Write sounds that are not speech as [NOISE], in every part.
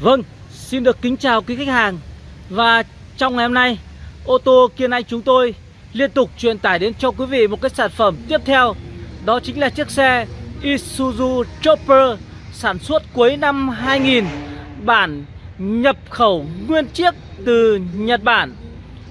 Vâng, xin được kính chào quý khách hàng. Và trong ngày hôm nay Ô tô Kiên Anh chúng tôi liên tục truyền tải đến cho quý vị một cái sản phẩm tiếp theo. Đó chính là chiếc xe Isuzu Chopper sản xuất cuối năm 2000 Bản nhập khẩu nguyên chiếc từ Nhật Bản.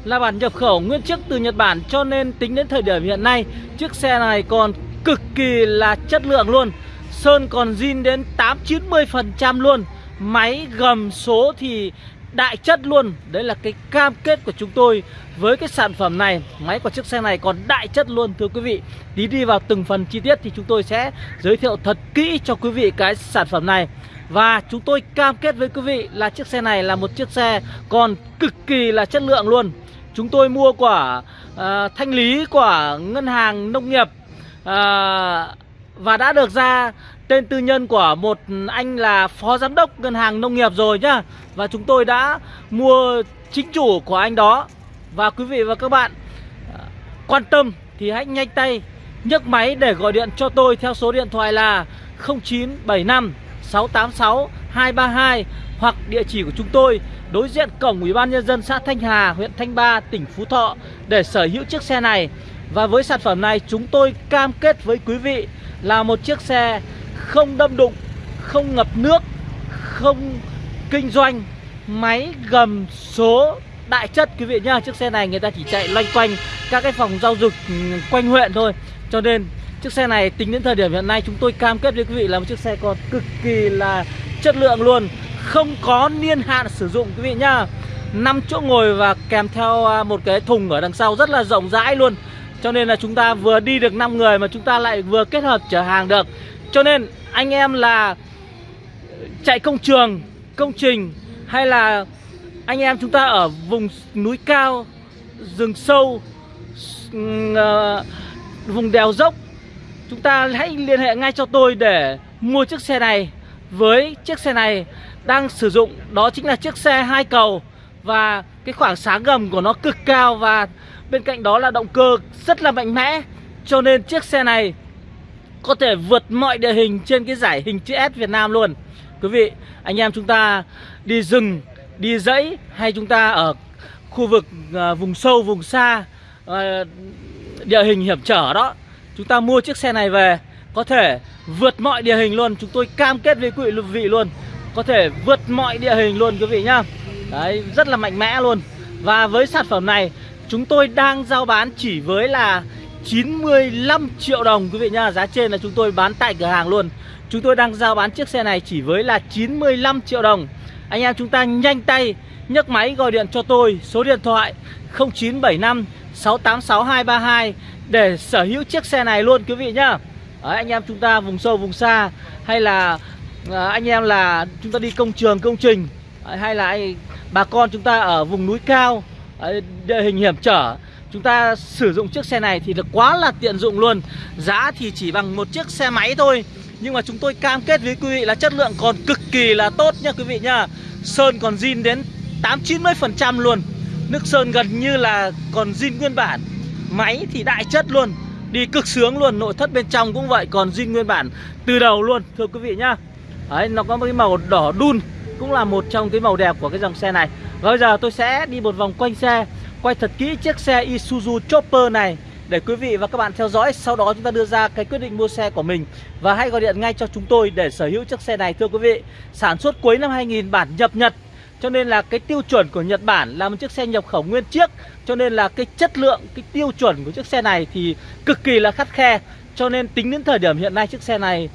Là bản nhập khẩu nguyên chiếc từ Nhật Bản Cho nên tính đến thời điểm hiện nay Chiếc xe này còn cực kỳ là chất lượng luôn. Sơn còn zin đến 8-90% luôn. Máy gầm số thì đại chất luôn. Đấy là cái cam kết của chúng tôi với cái sản phẩm này. Máy của chiếc xe này còn đại chất luôn thưa quý vị. Tí đi vào từng phần chi tiết thì chúng tôi sẽ giới thiệu thật kỹ cho quý vị cái sản phẩm này. Và chúng tôi cam kết với quý vị là chiếc xe này là một chiếc xe còn cực kỳ là chất lượng luôn. Chúng tôi mua của uh, thanh lý của ngân hàng nông nghiệp uh, Và đã được ra tên tư nhân của một anh là phó giám đốc ngân hàng nông nghiệp rồi nhá Và chúng tôi đã mua chính chủ của anh đó Và quý vị và các bạn à, quan tâm thì hãy nhanh tay nhấc máy để gọi điện cho tôi theo số điện thoại là 0975 686 232 hoặc địa chỉ của chúng tôi đối diện cổng Ủy ban nhân dân xã Thanh Hà, huyện Thanh Ba, tỉnh Phú Thọ để sở hữu chiếc xe này. Và với sản phẩm này chúng tôi cam kết với quý vị là một chiếc xe không đâm đụng, không ngập nước, không kinh doanh, máy gầm số đại chất quý vị nhá. Chiếc xe này người ta chỉ chạy loanh quanh các cái phòng giao dịch quanh huyện thôi. Cho nên chiếc xe này tính đến thời điểm hiện nay chúng tôi cam kết với quý vị là một chiếc xe còn cực kỳ là chất lượng luôn, không có niên hạn sử dụng quý vị nhá. 5 chỗ ngồi và kèm theo à, một cái thùng ở đằng sau rất là rộng rãi luôn Cho nên là chúng ta vừa đi được 5 người mà chúng ta lại vừa kết hợp chở hàng được cho nên anh em là chạy công trường, công trình hay là anh em chúng ta ở vùng núi cao, rừng sâu, ờ, vùng đèo dốc Chúng ta hãy liên hệ ngay cho tôi để mua chiếc xe này. Với chiếc xe này đang sử dụng đó chính là chiếc xe hai cầu Và cái khoảng sáng gầm của nó cực cao Và bên cạnh đó là động cơ rất là mạnh mẽ. Cho nên chiếc xe này có thể vượt mọi địa hình trên cái giải hình chữ S Việt Nam luôn. Quý vị, anh em chúng ta đi rừng, đi dãy hay chúng ta ở khu vực uh, vùng sâu, vùng xa uh, Địa hình hiểm trở đó Chúng ta mua chiếc xe này về Có thể vượt mọi địa hình luôn. Chúng tôi cam kết với quý vị luôn Có thể vượt mọi địa hình luôn quý vị nhá. Đấy, rất là mạnh mẽ luôn. Và với sản phẩm này Chúng tôi đang giao bán chỉ với là 95 triệu đồng quý vị nhá. Giá trên là chúng tôi bán tại cửa hàng luôn. Chúng tôi đang giao bán chiếc xe này chỉ với là 95 triệu đồng. Anh em chúng ta nhanh tay nhấc máy gọi điện cho tôi Số điện thoại 0975 686 232 Để sở hữu chiếc xe này luôn quý vị nhá. Đấy, Anh em chúng ta vùng sâu vùng xa Hay là à, anh em là chúng ta đi công trường công trình à, Hay là bà con chúng ta ở vùng núi cao à, Địa hình hiểm trở Chúng ta sử dụng chiếc xe này thì được quá là tiện dụng luôn. Giá thì chỉ bằng một chiếc xe máy thôi. Nhưng mà chúng tôi cam kết với quý vị là chất lượng còn cực kỳ là tốt nha quý vị nha Sơn còn zin đến 8-90% luôn. Nước sơn gần như là còn zin nguyên bản. Máy thì đại chất luôn. Đi cực sướng luôn, nội thất bên trong cũng vậy Còn zin nguyên bản từ đầu luôn Thưa quý vị nhá. Đấy, nó có một cái màu đỏ đun Cũng là một trong cái màu đẹp của cái dòng xe này. Và bây giờ tôi sẽ đi một vòng quanh xe quay thật kỹ chiếc xe Isuzu Chopper này. Để quý vị và các bạn theo dõi Sau đó chúng ta đưa ra cái quyết định mua xe của mình. Và hãy gọi điện ngay cho chúng tôi để sở hữu chiếc xe này thưa quý vị. Sản xuất cuối năm 2000 bản nhập Nhật. Cho nên là cái tiêu chuẩn của Nhật Bản là một chiếc xe nhập khẩu nguyên chiếc. Cho nên là cái chất lượng, cái tiêu chuẩn của chiếc xe này thì cực kỳ là khắt khe. Cho nên tính đến thời điểm hiện nay chiếc xe này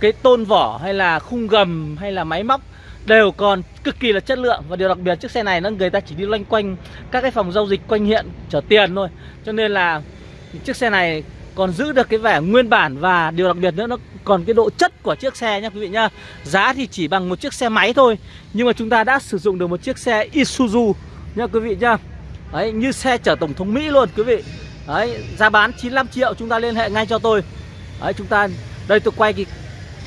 Cái tôn vỏ hay là khung gầm hay là máy móc đều còn cực kỳ là chất lượng. Và điều đặc biệt chiếc xe này nó, người ta chỉ đi loanh quanh các cái phòng giao dịch quanh hiện chở tiền thôi. Cho nên là chiếc xe này còn giữ được cái vẻ nguyên bản và điều đặc biệt nữa, nó còn cái độ chất của chiếc xe nhá quý vị nhá. Giá thì chỉ bằng một chiếc xe máy thôi, nhưng mà chúng ta đã sử dụng được một chiếc xe Isuzu nhá quý vị nhá. Đấy, như xe chở tổng thống Mỹ luôn quý vị. Đấy, giá bán 95 triệu, chúng ta liên hệ ngay cho tôi. Đấy, chúng ta, đây tôi quay cái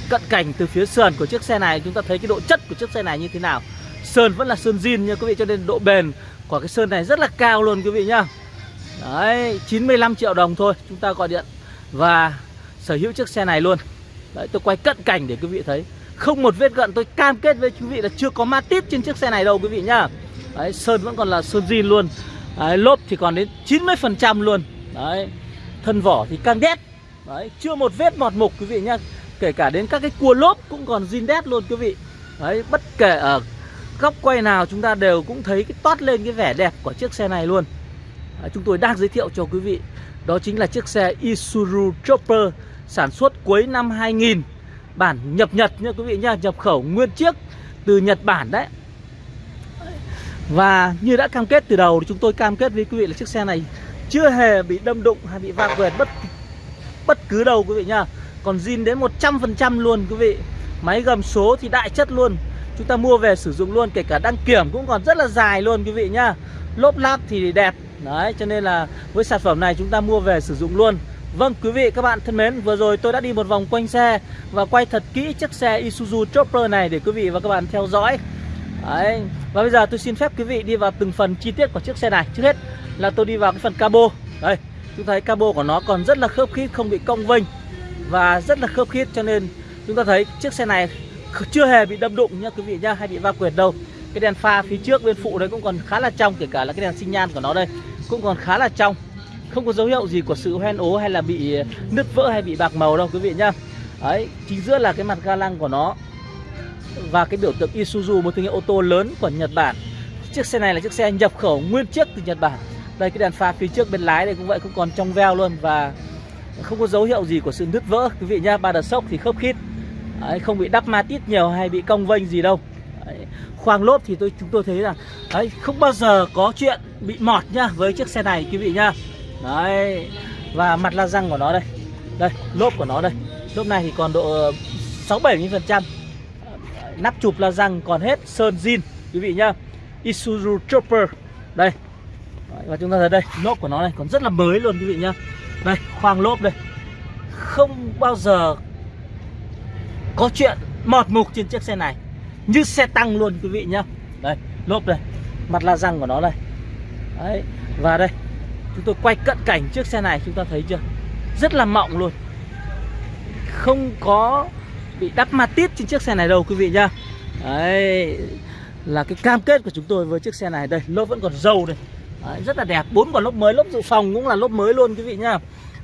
cận cảnh từ phía sườn của chiếc xe này chúng ta thấy cái độ chất của chiếc xe này như thế nào. Sơn vẫn là sơn zin nha quý vị cho nên độ bền của cái sơn này rất là cao luôn quý vị nhá. Đấy 95 triệu đồng thôi chúng ta gọi điện và sở hữu chiếc xe này luôn. Đấy tôi quay cận cảnh để quý vị thấy. Không một vết gận tôi cam kết với quý vị là chưa có ma tít trên chiếc xe này đâu quý vị nhá. Đấy, sơn vẫn còn là sơn zin luôn. Đấy, lốp thì còn đến 90% luôn. Đấy, thân vỏ thì càng đét. Đấy, chưa một vết mọt mục quý vị nhá. Kể cả đến các cái cua lốp cũng còn zin đét luôn quý vị. Đấy, bất kể ở góc quay nào chúng ta đều cũng thấy cái toát lên cái vẻ đẹp của chiếc xe này luôn. À, Chúng tôi đang giới thiệu cho quý vị Đó chính là chiếc xe Isuzu Chopper Sản xuất cuối năm 2000 Bản nhập Nhật nha quý vị nha Nhập khẩu nguyên chiếc từ Nhật Bản đấy. Và như đã cam kết từ đầu thì chúng tôi cam kết với quý vị là chiếc xe này Chưa hề bị đâm đụng hay bị va quẹt bất bất cứ đâu quý vị nha còn zin đến 100% luôn, quý vị. Máy gầm số thì đại chất luôn. Chúng ta mua về sử dụng luôn, Kể cả đăng kiểm cũng còn rất là dài luôn, quý vị nhá. Lốp lát thì đẹp. Đấy, cho nên là với sản phẩm này chúng ta mua về sử dụng luôn. Vâng quý vị, các bạn thân mến, Vừa rồi tôi đã đi một vòng quanh xe Và quay thật kỹ chiếc xe Isuzu Chopper này Để quý vị và các bạn theo dõi. Đấy. Và bây giờ tôi xin phép quý vị đi vào từng phần chi tiết của chiếc xe này. Trước hết là tôi đi vào cái phần cabo. Đây, chúng thấy cabo của nó còn rất là khớp khít, Không bị cong vênh. Và rất là khớp khít cho nên chúng ta thấy chiếc xe này chưa hề bị đâm đụng nha quý vị nhá Hay bị va quyệt đâu. Cái đèn pha phía trước bên phụ đấy cũng còn khá là trong Kể cả là cái đèn sinh nhan của nó đây Cũng còn khá là trong. Không có dấu hiệu gì của sự hoen ố hay là bị ờ, nứt vỡ hay bị bạc màu đâu quý vị nhá. Đấy, chính giữa là cái mặt ga lăng của nó Và cái biểu tượng Isuzu, một thương hiệu ô tô lớn của Nhật Bản. Chiếc xe này là chiếc xe nhập khẩu nguyên chiếc từ Nhật Bản. Đây cái đèn pha phía trước bên lái đây cũng vậy, cũng còn trong veo luôn Và không có dấu hiệu gì của sự nứt vỡ. Quý vị nhá Ba đợt sốc thì khớp khít. Đấy, không bị đắp ma tít nhiều hay bị cong vênh gì đâu. Đấy, khoang lốp thì tôi chúng tôi thấy là đấy, không bao giờ có chuyện bị mọt nhá với chiếc xe này quý vị nhá. Đấy Và mặt la răng của nó đây. Đây lốp của nó đây. Lốp này thì còn độ 6-70% Nắp chụp la răng còn hết Sơn zin quý vị nhá. Isuzu Chopper Đây. Và chúng ta thấy đây lốp của nó này còn rất là mới luôn quý vị nhá. Đây, khoang lốp đây. Không bao giờ Có chuyện mọt mục trên chiếc xe này. Như xe tăng luôn, quý vị nhá. Đây, lốp đây. Mặt la răng của nó đây. Đấy, Và đây. Chúng tôi quay cận cảnh chiếc xe này, chúng ta thấy chưa? Rất là mọng luôn. Không có bị đắp ma tít trên chiếc xe này đâu, quý vị nhá. Đấy, Là cái cam kết của chúng tôi với chiếc xe này. Đây, lốp vẫn còn dầu đây. Đấy, Rất là đẹp. Bốn quả lốp mới Lốp dự phòng cũng là lốp mới luôn quý vị nhá.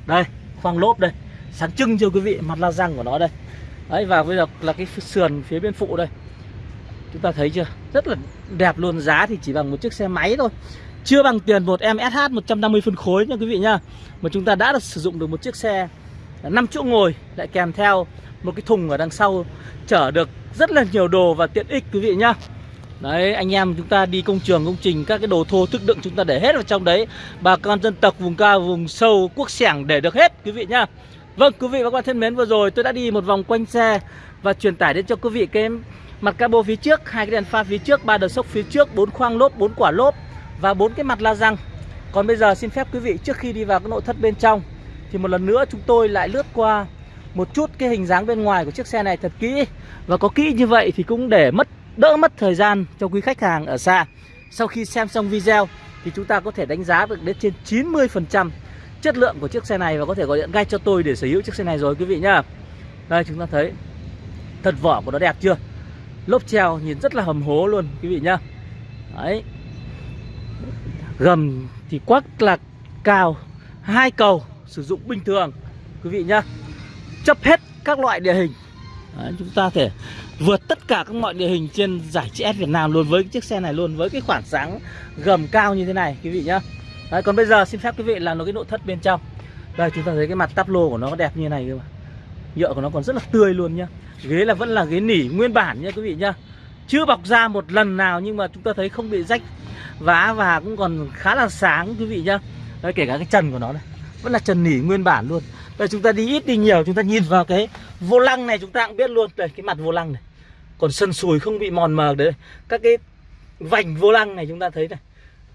Đây khoang lốp đây. Sáng trưng cho quý vị? Mặt la răng của nó đây. Đấy và bây giờ là cái sườn phía bên phụ đây. Chúng ta thấy chưa? Rất là đẹp luôn. Giá thì chỉ bằng một chiếc xe máy thôi. Chưa bằng tiền một em SH 150 phân khối nha quý vị nhá. Mà chúng ta đã được sử dụng được một chiếc xe 5 chỗ ngồi lại kèm theo một cái thùng ở đằng sau chở được rất là nhiều đồ và tiện ích quý vị nhá. Đấy, anh em chúng ta đi công trường, công trình, các cái đồ thô thức đựng chúng ta để hết vào trong đấy. Bà con dân tộc vùng cao, vùng sâu, quốc sẻng để được hết, quý vị nhá. Vâng quý vị và các bạn thân mến, vừa rồi tôi đã đi một vòng quanh xe Và truyền tải đến cho quý vị cái mặt cabo phía trước, hai cái đèn pha phía trước, ba đợt sốc phía trước, bốn khoang lốp, bốn quả lốp và bốn cái mặt la răng. Còn bây giờ xin phép quý vị, trước khi đi vào cái nội thất bên trong, Thì một lần nữa chúng tôi lại lướt qua một chút cái hình dáng bên ngoài của chiếc xe này thật kỹ. Và có kỹ như vậy thì cũng để mất đỡ mất thời gian cho quý khách hàng ở xa. Sau khi xem xong video thì chúng ta có thể đánh giá được đến trên 90% chất lượng của chiếc xe này Và có thể gọi điện ngay cho tôi để sở hữu chiếc xe này rồi quý vị nhá. Đây chúng ta thấy Thật vỏ của nó đẹp chưa? Lốp treo nhìn rất là hầm hố luôn quý vị nhá. Đấy. Gầm thì quắc là cao hai cầu sử dụng bình thường quý vị nhá. Chấp hết các loại địa hình. Đấy, chúng ta thể vượt tất cả các mọi địa hình trên giải CS Việt Nam luôn với cái chiếc xe này luôn với cái khoảng sáng gầm cao như thế này quý vị nhá. Đấy, còn bây giờ xin phép quý vị là nó cái nội thất bên trong. Đây chúng ta thấy cái mặt tắp lô của nó đẹp như này cơ mà. Nhựa của nó còn rất là tươi luôn nhá. Ghế là vẫn là ghế nỉ nguyên bản nhá quý vị nhá. Chưa bọc ra một lần nào nhưng mà chúng ta thấy không bị rách. Vá và cũng còn khá là sáng quý vị nhá. Đấy, kể cả cái trần của nó này vẫn là trần nỉ nguyên bản luôn đây chúng ta đi ít đi nhiều chúng ta nhìn vào cái vô lăng này chúng ta cũng biết luôn. Đây cái mặt vô lăng này. Còn sân sùi không bị mòn mờ đấy các cái vành vô lăng này chúng ta thấy này.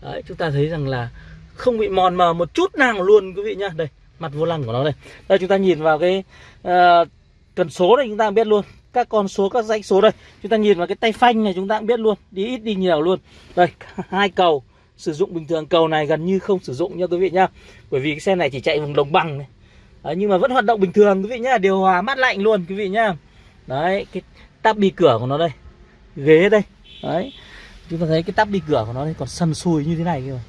Đấy chúng ta thấy rằng là không bị mòn mờ một chút nào luôn quý vị nhá. Đây mặt vô lăng của nó đây. Đây chúng ta nhìn vào cái ờ, uh, cần số này chúng ta biết luôn. Các con số các dãy số đây. Chúng ta nhìn vào cái tay phanh này chúng ta cũng biết luôn. Đi ít đi nhiều luôn. Đây [LAUGHS] hai cầu sử dụng bình thường. Cầu này gần như không sử dụng nha quý vị nhá. Bởi vì cái xe này chỉ chạy vùng đồng bằng này đấy, nhưng mà vẫn hoạt động bình thường quý vị nhá. Điều hòa mát lạnh luôn quý vị nhá. Đấy cái tắp bi cửa của nó đây. Ghế đây. Đấy. Chúng ta thấy cái tắp bi cửa của nó đây còn sần sùi như thế này kìa.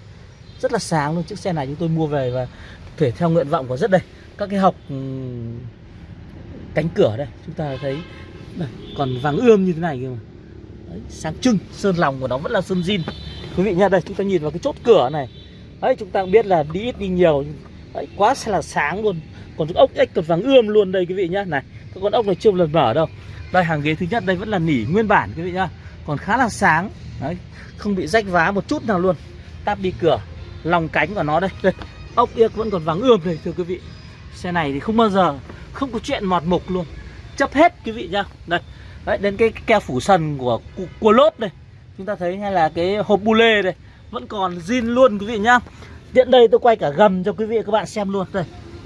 Rất là sáng luôn. Chiếc xe này chúng tôi mua về và thể theo nguyện vọng của rất đây. Các cái học ừ, cánh cửa đây chúng ta thấy đây, còn vàng ươm như thế này kìa mà. Đấy, sáng trưng sơn lòng của nó vẫn là sơn zin. Quý vị nha đây chúng ta nhìn vào cái chốt cửa này. Đấy chúng ta cũng biết là đi ít đi nhiều đấy, quá là sáng luôn còn con ốc ếch còn vàng ươm luôn đây quý vị nhá. Này, các con ốc này chưa một lần mở đâu. Đây, hàng ghế thứ nhất đây vẫn là nỉ nguyên bản quý vị nhá. Còn khá là sáng. Đấy, không bị rách vá một chút nào luôn. Táp đi cửa, lòng cánh của nó đây. Đây, ốc yếc vẫn còn vàng ươm đây, thưa quý vị. Xe này thì không bao giờ, không có chuyện mọt mục luôn. Chấp hết quý vị nhá. Đây, đấy, đến cái keo phủ sần của của lốp đây. Chúng ta thấy hay là cái hộp bu lê đây. Vẫn còn zin luôn quý vị nhá. Tiện đây tôi quay cả gầm cho quý vị các bạn xem luôn. Đây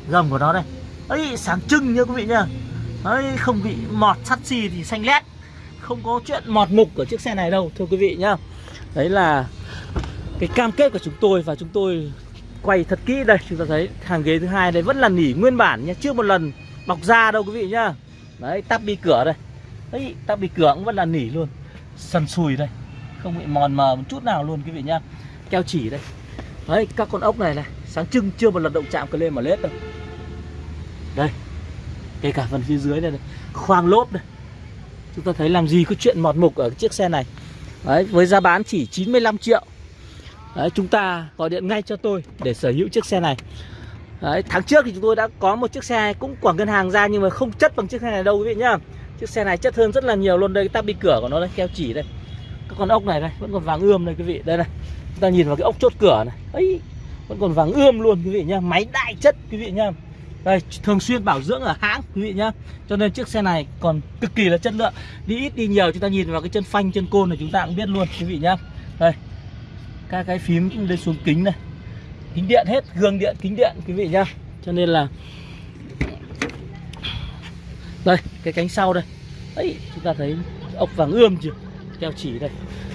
gầm của nó đây. Ấy, sáng trưng nha quý vị nhá. Ấy, không bị mọt sắt xì thì xanh lét. Không có chuyện mọt mục ở chiếc xe này đâu, thưa quý vị nhá. Đấy là cái cam kết của chúng tôi và chúng tôi quay thật kỹ đây. Chúng ta thấy hàng ghế thứ hai đây vẫn là nỉ nguyên bản nha chưa một lần bọc da đâu quý vị nhá. Đấy, tắp bi cửa đây. Đấy tắp bi cửa cũng vẫn là nỉ luôn. Sần sùi đây. Không bị mòn mờ một chút nào luôn quý vị nhá. Keo chỉ đây. Đấy, các con ốc này này sáng trưng chưa một lần động chạm cái lên mà lết đâu. Đây kể cả phần phía dưới này, này khoang lốp đây. Chúng ta thấy làm gì có chuyện mọt mục ở cái chiếc xe này. Đấy với giá bán chỉ 95 triệu. Đấy chúng ta gọi điện ngay cho tôi để sở hữu chiếc xe này. Đấy tháng trước thì chúng tôi đã có một chiếc xe cũng của ngân hàng ra nhưng mà không chất bằng chiếc xe này đâu quý vị nhá. Chiếc xe này chất hơn rất là nhiều luôn đây cái tắp bi cửa của nó đây keo chỉ đây. Các con ốc này đây vẫn còn vàng ươm đây quý vị. Đây này chúng ta nhìn vào cái ốc chốt cửa này. Ấy vẫn còn vàng ươm luôn, quý vị nhá. Máy đại chất, quý vị nhá. Đây, thường xuyên bảo dưỡng ở hãng, quý vị nhá. Cho nên chiếc xe này còn cực kỳ là chất lượng. Đi ít, đi nhiều, chúng ta nhìn vào cái chân phanh, chân côn này chúng ta cũng biết luôn, quý vị nhá. Đây, các cái phím lên xuống kính này. Kính điện hết, gương điện, kính điện, quý vị nhá. Cho nên là đây, cái cánh sau đây. Ấy, chúng ta thấy ốc vàng ươm chưa? Keo chỉ đây.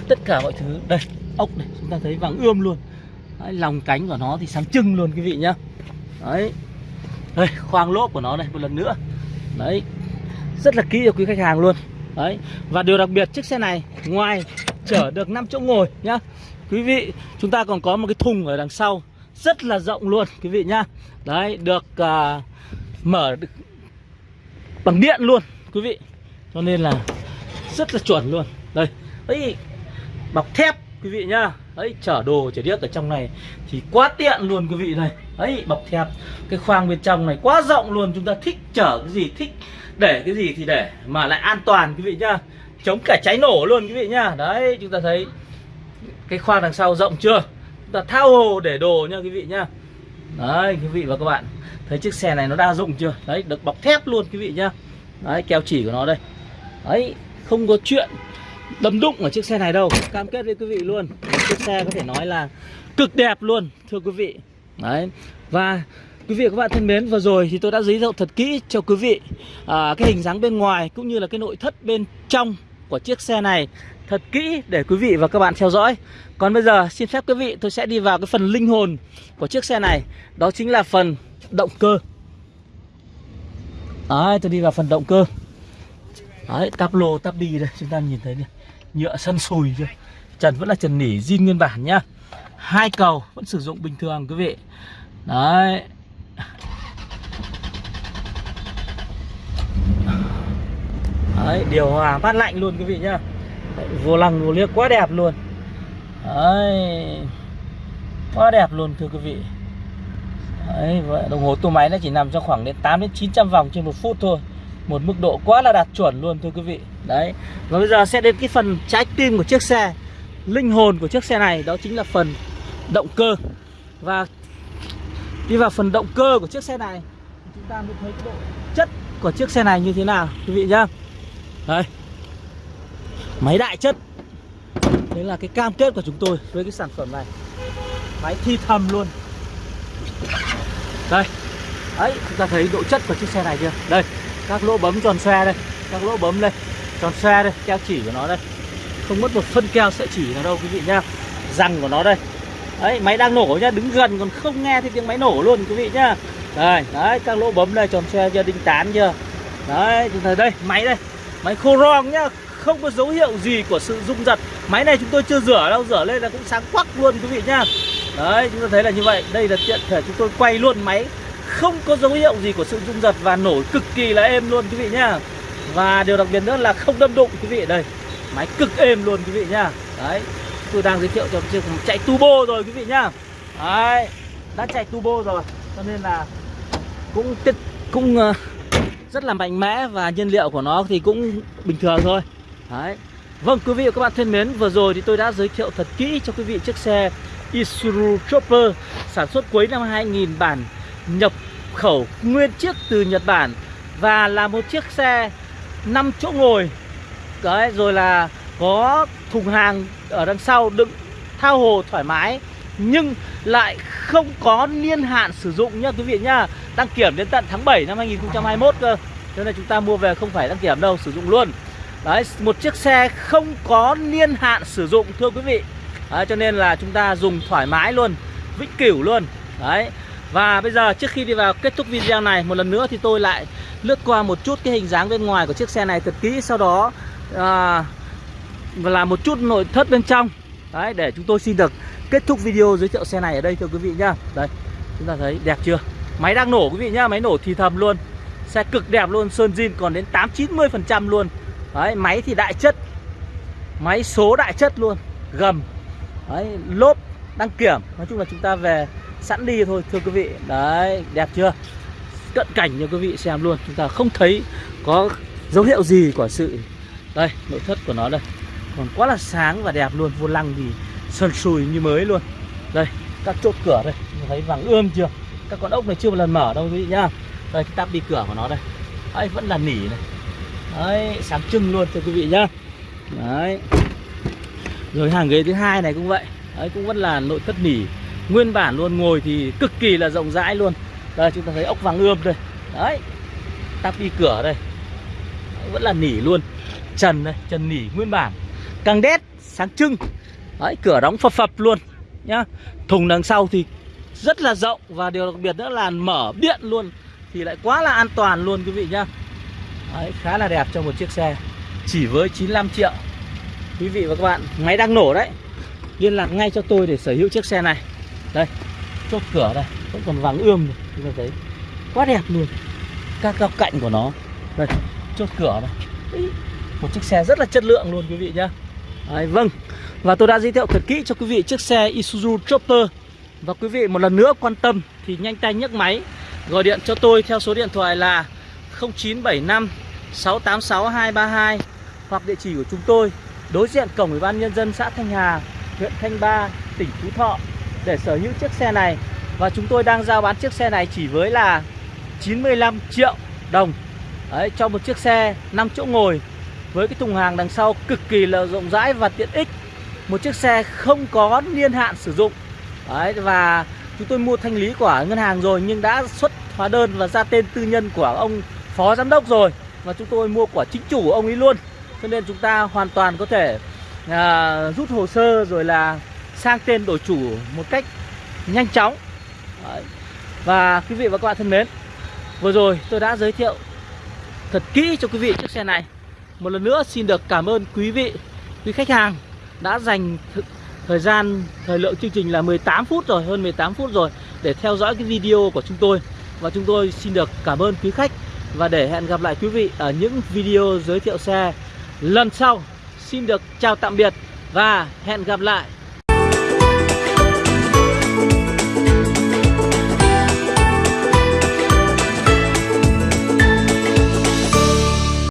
Tất cả mọi thứ, đây, ốc này, chúng ta thấy vàng ươm luôn đấy, lòng cánh của nó thì sáng trưng luôn quý vị nhá. Đấy. Đây khoang lốp của nó này một lần nữa. Đấy. Rất là kỹ cho quý khách hàng luôn. Đấy. Và điều đặc biệt chiếc xe này ngoài chở được 5 chỗ ngồi nhá. Quý vị chúng ta còn có một cái thùng ở đằng sau. Rất là rộng luôn quý vị nhá. Đấy được uh, mở được bằng điện luôn quý vị. Cho nên là rất là chuẩn luôn. Đây. Ấy bọc thép quý vị nhá. Ấy, chở đồ, chở điếc ở trong này thì quá tiện luôn quý vị này. Ấy, bọc thép. Cái khoang bên trong này quá rộng luôn. Chúng ta thích chở cái gì, thích để cái gì thì để mà lại an toàn quý vị nhá. Chống cả cháy nổ luôn quý vị nhá. Đấy, chúng ta thấy cái khoang đằng sau rộng chưa? Chúng ta thao hồ để đồ nha quý vị nhá. Đấy, quý vị và các bạn, thấy chiếc xe này nó đa dụng chưa? Đấy, được bọc thép luôn quý vị nhá. Đấy, keo chỉ của nó đây. Đấy không có chuyện đâm đụng ở chiếc xe này đâu. Cam kết với quý vị luôn. Chiếc xe có thể nói là cực đẹp luôn thưa quý vị. Đấy. Và quý vị và các bạn thân mến vừa rồi thì tôi đã giới thiệu thật kỹ cho quý vị à, cái hình dáng bên ngoài cũng như là cái nội thất bên trong của chiếc xe này thật kỹ để quý vị và các bạn theo dõi. Còn bây giờ xin phép quý vị tôi sẽ đi vào cái phần linh hồn của chiếc xe này. Đó chính là phần động cơ. Đấy tôi đi vào phần động cơ. Đấy tắp lô tắp đi đây chúng ta nhìn thấy này nhựa sân sùi chưa? Trần vẫn là trần nỉ zin nguyên bản nhá. Hai cầu vẫn sử dụng bình thường quý vị. Đấy. Đấy điều hòa mát lạnh luôn quý vị nhá. Đấy, vô lăng vô liếc quá đẹp luôn. Đấy. Quá đẹp luôn thưa quý vị. Đấy đồng hồ tua máy nó chỉ nằm trong khoảng đến 8 đến 900 vòng trên một phút thôi một mức độ quá là đạt chuẩn luôn, thưa quý vị. Đấy. Và bây giờ sẽ đến cái phần trái tim của chiếc xe. Linh hồn của chiếc xe này, đó chính là phần động cơ. Và đi vào phần động cơ của chiếc xe này, chúng ta mới thấy cái độ chất của chiếc xe này như thế nào, quý vị nhá. Đây máy đại chất. Đấy là cái cam kết của chúng tôi với cái sản phẩm này. Máy thi thầm luôn. Đây. Đấy, chúng ta thấy độ chất của chiếc xe này chưa? Đây các lỗ bấm tròn xoe đây, các lỗ bấm đây, tròn xoe đây, keo chỉ của nó đây. Không mất một phân keo sợi chỉ nào đâu, quý vị nhá. Răng của nó đây. Đấy, máy đang nổ nhá, đứng gần còn không nghe thấy tiếng máy nổ luôn, quý vị nhá. Đây, đấy, các lỗ bấm đây, tròn xoe chưa, đinh tán chưa? Đấy, chúng ta đây, máy đây. Máy khô rong nhá, Không có dấu hiệu gì của sự rung giật. Máy này chúng tôi chưa rửa đâu, Rửa lên là cũng sáng quắc luôn, quý vị nhá. Đấy, chúng ta thấy là như vậy. Đây là tiện thể chúng tôi quay luôn máy. Không có dấu hiệu gì của sự rung giật Và nổi cực kỳ là êm luôn quý vị nhá. Và điều đặc biệt nữa là không đâm đụng quý vị. Đây Máy cực êm luôn quý vị nhá. Đấy Tôi đang giới thiệu cho chiếc chạy turbo rồi quý vị nhá. Đấy Đã chạy turbo rồi Cho nên là Cũng cũng uh, rất là mạnh mẽ Và nhiên liệu của nó thì cũng bình thường thôi. Đấy. Vâng quý vị và các bạn thân mến Vừa rồi thì tôi đã giới thiệu thật kỹ cho quý vị chiếc xe Isuzu Chopper Sản xuất cuối năm 2000 bản nhập khẩu nguyên chiếc từ Nhật Bản Và là một chiếc xe 5 chỗ ngồi. Đấy rồi là có thùng hàng ở đằng sau đựng thao hồ thoải mái nhưng lại không có niên hạn sử dụng nhá quý vị nhá đăng kiểm đến tận tháng 7 năm 2021 cơ. Cho nên chúng ta mua về không phải đăng kiểm đâu sử dụng luôn. Đấy một chiếc xe không có niên hạn sử dụng thưa quý vị. Đấy, cho nên là chúng ta dùng thoải mái luôn vĩnh cửu luôn. Đấy và bây giờ trước khi đi vào kết thúc video này một lần nữa thì tôi lại lướt qua một chút cái hình dáng bên ngoài của chiếc xe này thật kỹ. Sau đó à, và là một chút nội thất bên trong. Đấy để chúng tôi xin được kết thúc video giới thiệu xe này ở đây thưa quý vị nhá. Đây chúng ta thấy đẹp chưa? Máy đang nổ quý vị nhá máy nổ thì thầm luôn. Xe cực đẹp luôn sơn zin còn đến tám chín mươi phần trăm luôn. Đấy máy thì đại chất. Máy số đại chất luôn gầm. Đấy lốp đăng kiểm. Nói chung là chúng ta về sẵn đi thôi, thưa quý vị. Đấy, đẹp chưa? Cận cảnh cho quý vị xem luôn, chúng ta không thấy có dấu hiệu gì của sự đây, nội thất của nó đây. Còn quá là sáng và đẹp luôn, vô lăng thì sơn sùi như mới luôn. Đây, các chốt cửa đây thấy vàng ươm chưa? Các con ốc này chưa một lần mở đâu quý vị nhá. Đây, cái tắp đi cửa của nó đây. Ấy vẫn là nỉ này. Đấy, sáng trưng luôn cho quý vị nhá. Đấy. Rồi hàng ghế thứ hai này cũng vậy. Đấy, cũng vẫn là nội thất nỉ nguyên bản luôn ngồi thì cực kỳ là rộng rãi luôn. Đây chúng ta thấy ốc vàng ươm đây. Đấy tắp đi cửa đây. Vẫn là nỉ luôn. Trần đây trần nỉ nguyên bản. Căng đét sáng trưng. Đấy cửa đóng phập phập luôn nhá. Thùng đằng sau thì rất là rộng và điều đặc biệt nữa là mở điện luôn thì lại quá là an toàn luôn quý vị nhá. Đấy, khá là đẹp cho một chiếc xe. Chỉ với 95 triệu. Quý vị và các bạn máy đang nổ đấy. Liên lạc ngay cho tôi để sở hữu chiếc xe này đây chốt cửa đây vẫn còn vàng ươm này chúng ta thấy. Quá đẹp luôn. Các góc cạnh của nó. Đây chốt cửa đây. Một chiếc xe rất là chất lượng luôn quý vị nhá. Đấy, vâng. Và tôi đã giới thiệu thật kỹ cho quý vị chiếc xe Isuzu Chopper. Và quý vị một lần nữa quan tâm thì nhanh tay nhấc máy gọi điện cho tôi theo số điện thoại là 0975 686 232 hoặc địa chỉ của chúng tôi đối diện cổng ủy ban nhân dân xã Thanh Hà, huyện Thanh Ba, tỉnh Phú Thọ để sở hữu chiếc xe này. Và chúng tôi đang giao bán chiếc xe này chỉ với là 95 triệu đồng. Đấy, cho một chiếc xe 5 chỗ ngồi với cái thùng hàng đằng sau cực kỳ là rộng rãi và tiện ích. Một chiếc xe không có niên hạn sử dụng. Đấy, và chúng tôi mua thanh lý của ngân hàng rồi nhưng đã xuất hóa đơn và ra tên tư nhân của ông phó giám đốc rồi. Và chúng tôi mua của chính chủ ông ấy luôn. Cho nên chúng ta hoàn toàn có thể à, rút hồ sơ rồi là sang tên đổi chủ một cách nhanh chóng Đấy. và quý vị và các bạn thân mến vừa rồi tôi đã giới thiệu thật kỹ cho quý vị chiếc xe này một lần nữa xin được cảm ơn quý vị, quý khách hàng đã dành thời gian, thời lượng chương trình là 18 phút rồi, hơn 18 phút rồi để theo dõi cái video của chúng tôi. Và chúng tôi xin được cảm ơn quý khách và để hẹn gặp lại quý vị ở những video giới thiệu xe lần sau. Xin được chào tạm biệt và hẹn gặp lại.